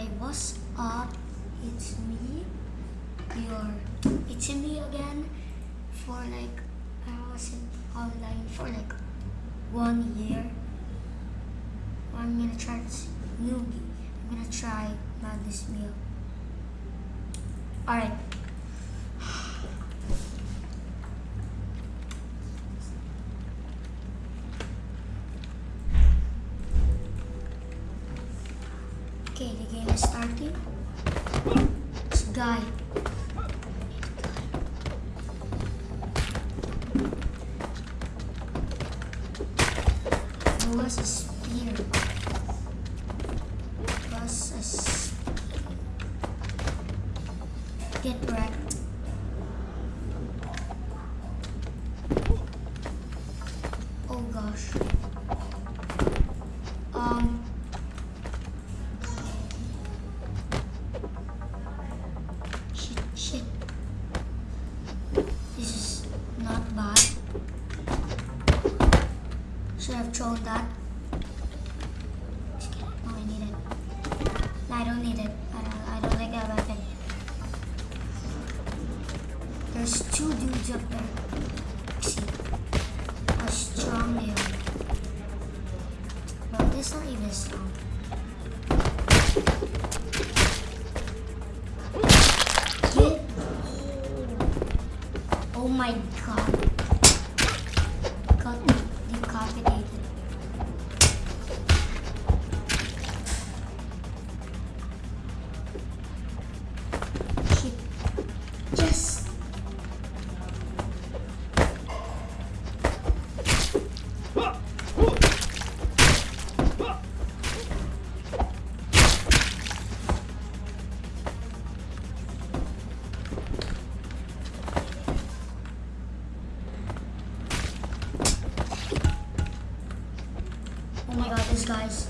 Alright, what's up? It's me, your, it's me again for like, I wasn't online for like one year. I'm gonna try this newbie. I'm gonna try not this meal. Alright. Guy. Has a spear? Plus a s- Get wrecked. There's two dudes up there. How strong man. Well, this not even strong. Get. Oh my god. Oh my god, this guy's.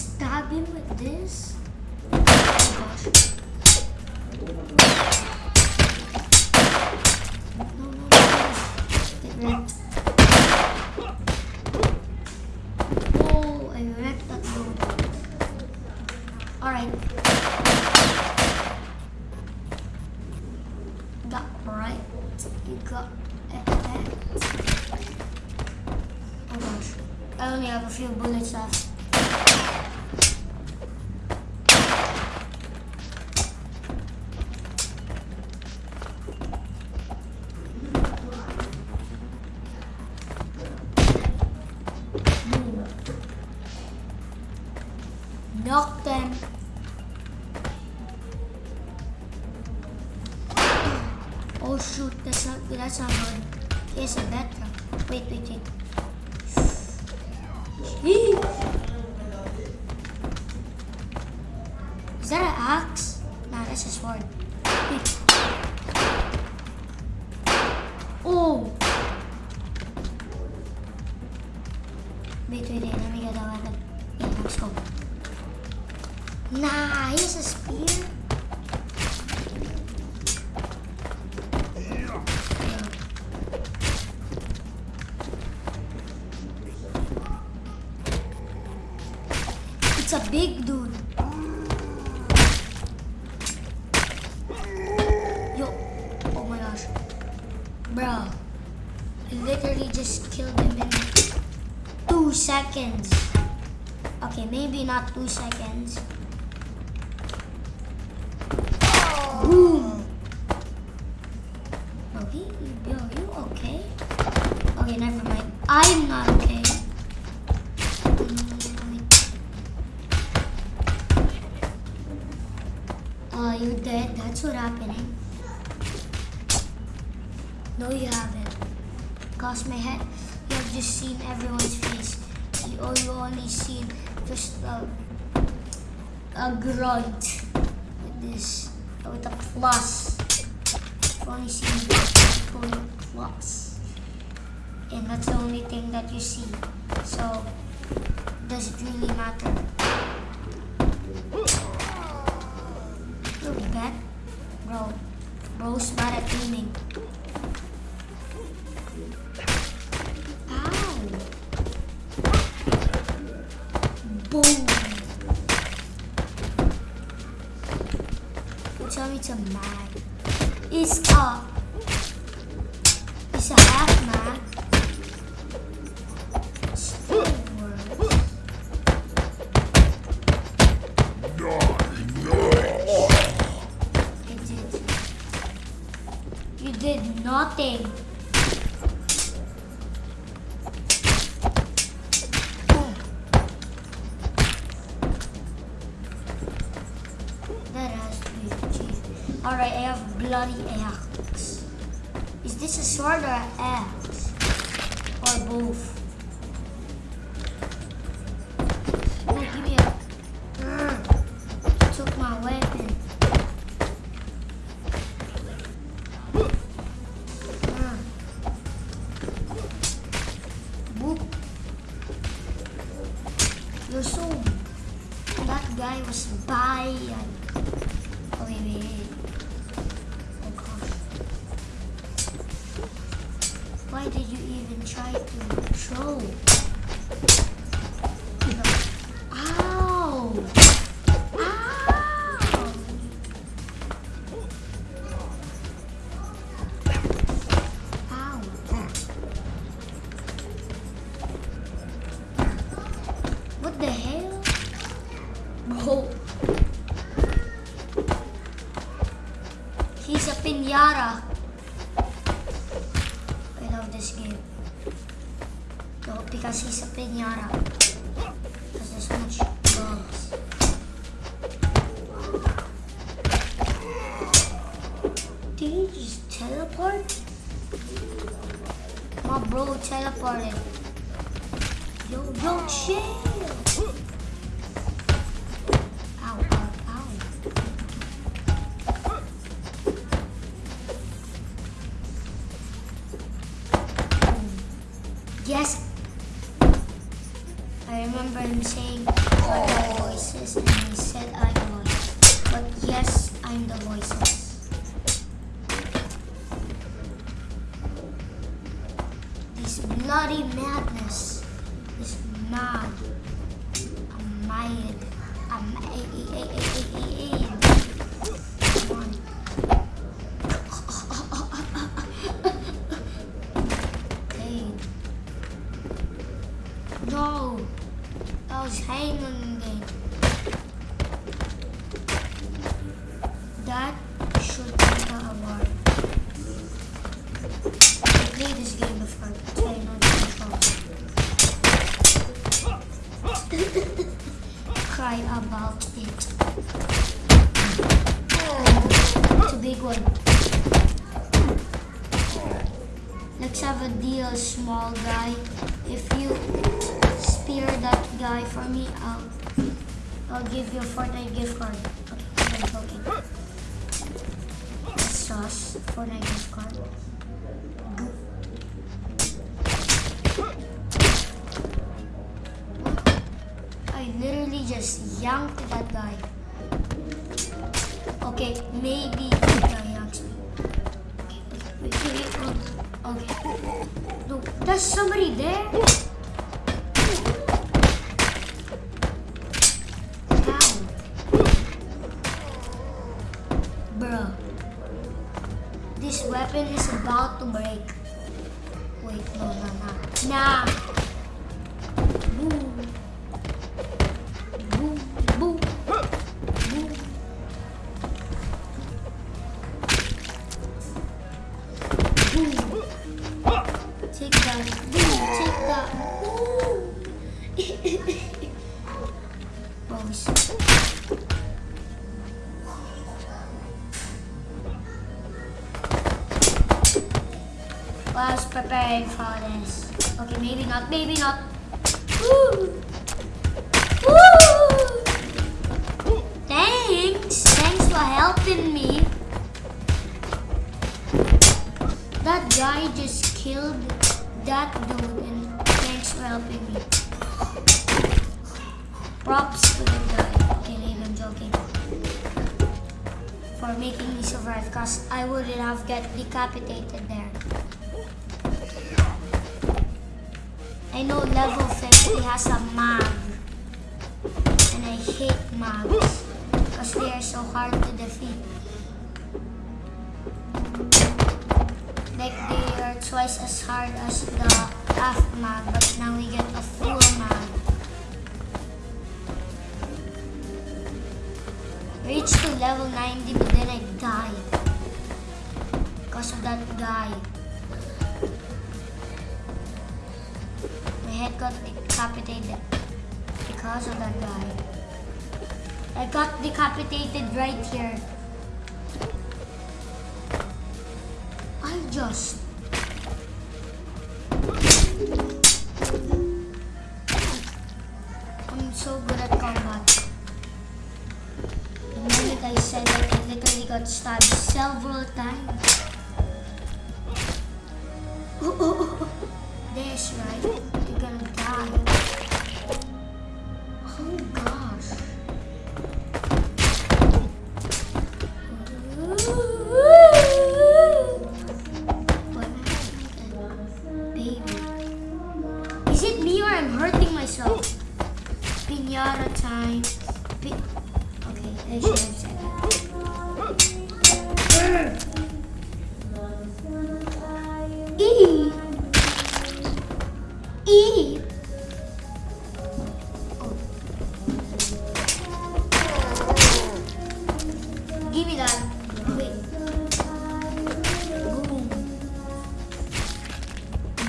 Mm. Oh, I wrecked that dude. Alright. Got right. You got it. Oh gosh. I only have a few bullets left. Oh shoot, that's not that's not good. Here's a better. Wait, wait, wait. Is that an axe? Nah, that's a sword. Oh! It's a big dude. Yo, oh my gosh. Bro, I literally just killed him in two seconds. Okay, maybe not two seconds. Boom. What happening. No, you haven't. Cause my head, you have just seen everyone's face. You, oh, you only seen just a, a grunt with this, with a plus. You've only seen plus. And that's the only thing that you see. So, does it really matter? Bro. Bro's bad at aiming. Ow. Boom. You tell me to mag. It's a. It's a half mag. Nothing. Alright, I have bloody axe. No, because he's a pinata. Because there's so. Did he just teleport? My bro teleported. Yo, yo, chill! No. I was hanging again. That should be the award. I played this game before, I know the control. Cry about it. Oh, it's a big one. Let's have a deal, small guy. If you that guy for me, I'll I'll give you a Fortnite gift card. Okay, joking. Sauce, Fortnite gift card. I literally just yanked that guy. Okay, maybe that guy yanks me. Wait, wait, Okay. No, there's somebody there. Weapon is about to break. I this. Okay, maybe not, maybe not. Woo! Woo! Thanks! Thanks for helping me. That guy just killed that dude and thanks for helping me. Props to the guy. Okay, I'm joking. For making me survive because I wouldn't have get decapitated there. I know level 50 has a mag. And I hate mags. Because they are so hard to defeat. Like they are twice as hard as the half mag. But now we get a full mag. Reached to level 90 but then I died. Because of that guy. My head got decapitated because of that guy. I got decapitated right here. I just I'm so good at combat. The moment I said it, I literally got stabbed several times.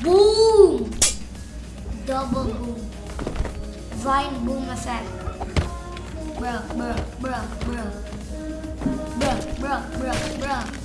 Boom. Double boom. Vine boom effect. Bruh, bruh, bruh, bruh. Bruh, bruh, bruh, bruh.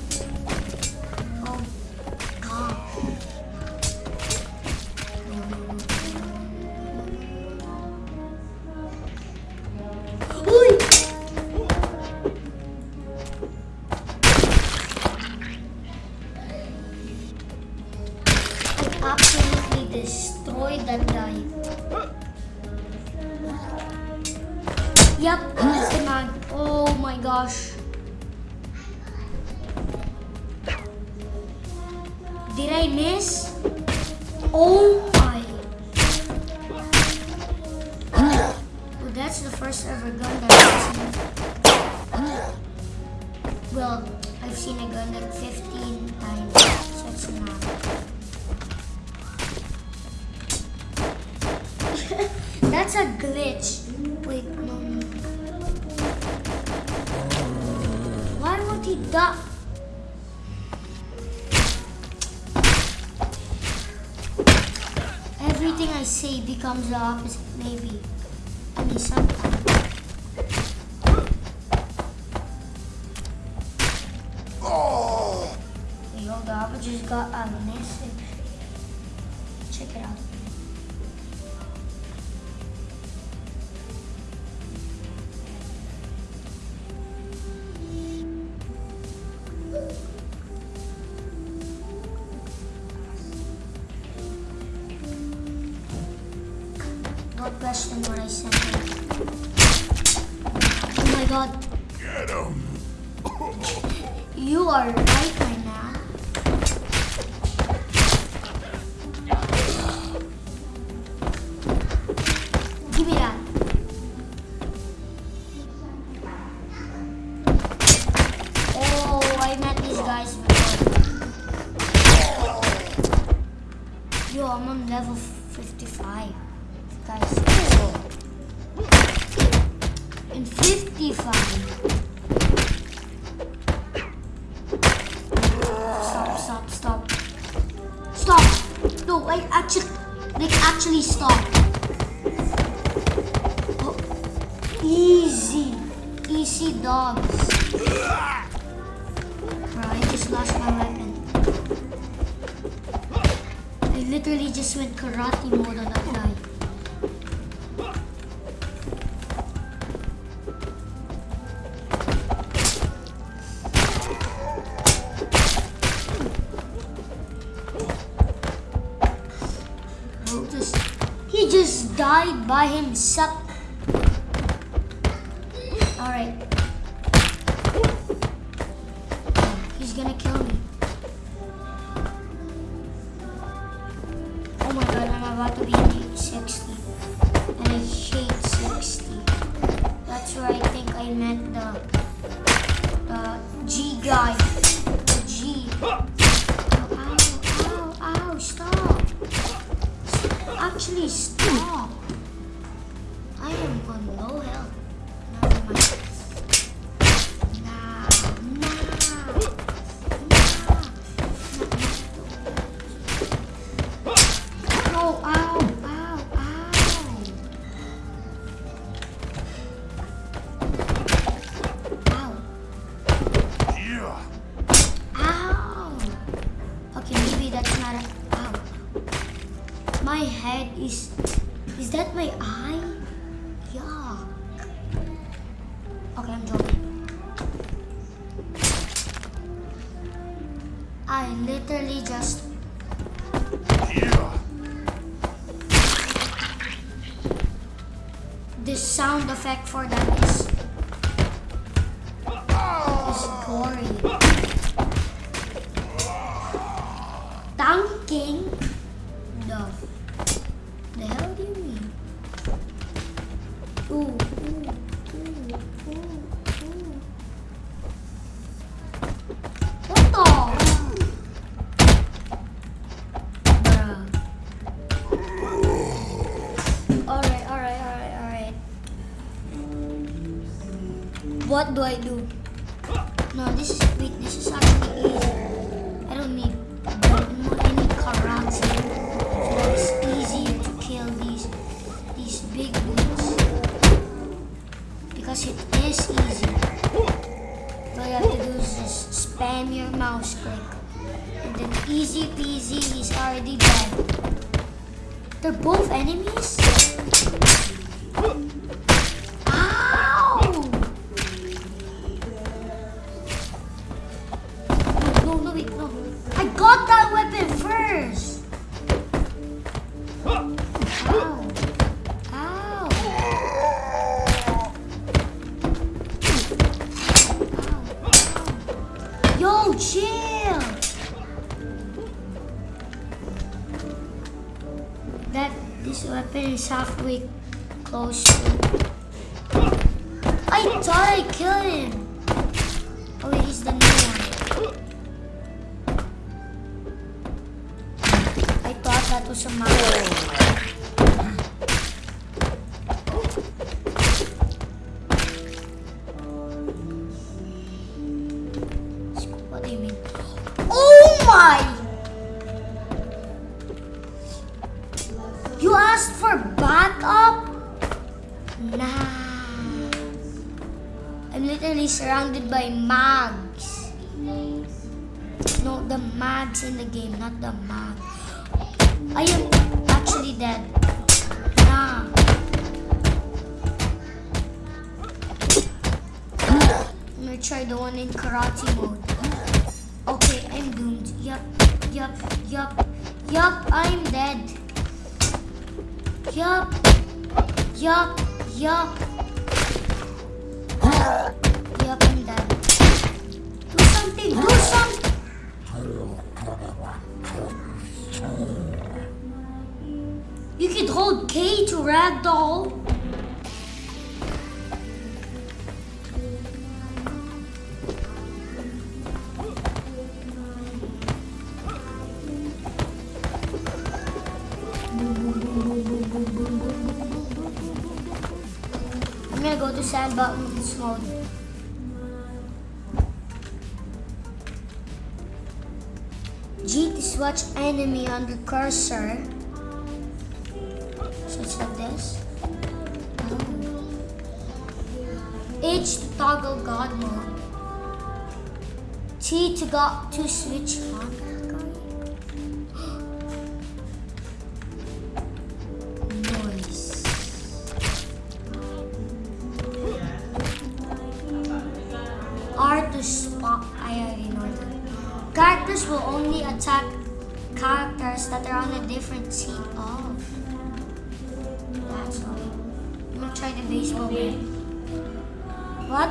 Man. Oh my gosh. Did I miss? Oh my. Well, that's the first ever gun that I've seen. Well, I've seen a gun like 15 times, so it's not. That's a glitch. Why won't he die? Everything I say becomes the opposite, maybe. I mean, sometimes. Oh. Yo, the Abba just got a message. Check it out. You are right, my man. Give me that. Oh, I met these guys before. Yo, I'm on level 55. Guys. In 55. Dogs. Bro, I just lost my weapon. I literally just went karate mode on that guy. He just died by himself. About to be in 60. And I hate 60. That's where I think I meant the the G guy. The G. Oh, ow, ow, ow, stop. Actually, stop. Is. Is that my eye? Yuck. Okay, I'm joking. I literally just. Yeah. The sound effect for that is. is Ooh, ooh, ooh. What the? Bruh. Alright, alright, alright, alright. What do I do? No, this is wait, this is actually And then easy peasy, he's already dead. They're both enemies? By mags. No, the mags in the game, not the mag. I am actually dead. Nah. I'm gonna try the one in karate mode. Okay, I'm doomed. Yup, yup, yup, yup, I'm dead. Yup, yup, yup. Do something. You could hold K to ragdoll. I'm gonna go to sandbox mode. Watch enemy on the cursor. So it's like this. Um, oh. H to toggle God mode. T to go to switch on. Noise. R to spot. I already know that. Characters will only attack characters that are on a different team. Oh. That's all. I'm gonna try the baseball game. What?